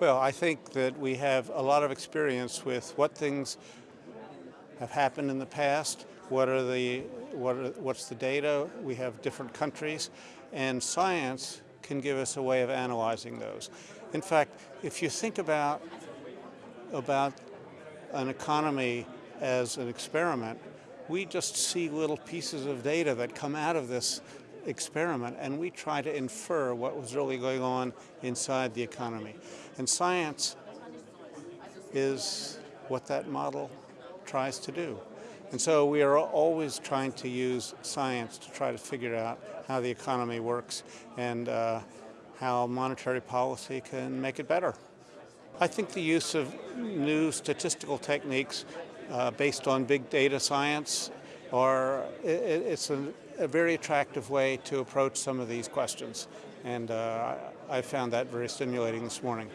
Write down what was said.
Well, I think that we have a lot of experience with what things have happened in the past, what are the, what are, what's the data, we have different countries, and science can give us a way of analyzing those. In fact, if you think about, about an economy as an experiment, we just see little pieces of data that come out of this experiment and we try to infer what was really going on inside the economy. And science is what that model tries to do. And so we are always trying to use science to try to figure out how the economy works and uh, how monetary policy can make it better. I think the use of new statistical techniques uh, based on big data science are, it, it's a, a, very attractive way to approach some of these questions. And uh, I found that very stimulating this morning.